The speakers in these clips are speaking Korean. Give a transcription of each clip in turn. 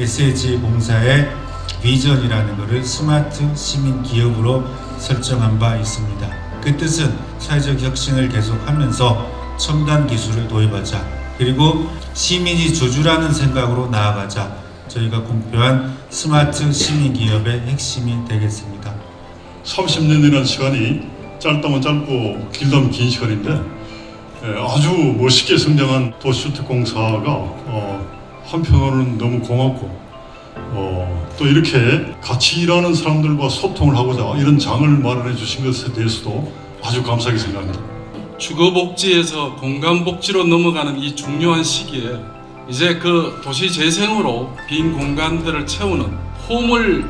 SH 공사의 비전이라는 것을 스마트 시민 기업으로 설정한 바 있습니다. 그 뜻은 사회적 혁신을 계속하면서 첨단 기술을 도입하자 그리고 시민이 주주라는 생각으로 나아가자 저희가 공표한 스마트 시민 기업의 핵심이 되겠습니다. 30년이라는 시간이 짧다면 짧고 길다면 긴 시간인데 예, 아주 멋있게 성장한 도시주택공사가 어, 한편으로는 너무 고맙고 어, 또 이렇게 같이 일하는 사람들과 소통을 하고자 이런 장을 마련해 주신 것에 대해서도 아주 감사하게 생각합니다. 주거복지에서 공간복지로 넘어가는 이 중요한 시기에 이제 그 도시 재생으로 빈 공간들을 채우는 홈을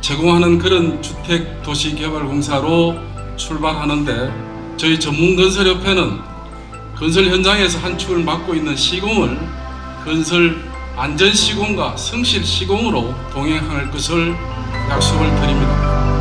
제공하는 그런 주택 도시 개발 공사로 출발하는데 저희 전문건설협회는 건설 현장에서 한 축을 맡고 있는 시공을 건설 안전 시공과 성실 시공으로 동행할 것을 약속을 드립니다.